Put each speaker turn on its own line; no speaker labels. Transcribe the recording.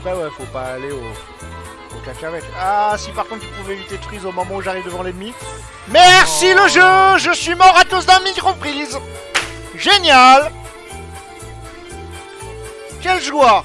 après, ouais, faut pas aller au, au cacahuète. Ah, si par contre tu pouvais éviter de freeze au moment où j'arrive devant l'ennemi. Merci le oh. jeu Je suis mort à cause d'un micro-freeze Génial Quelle joie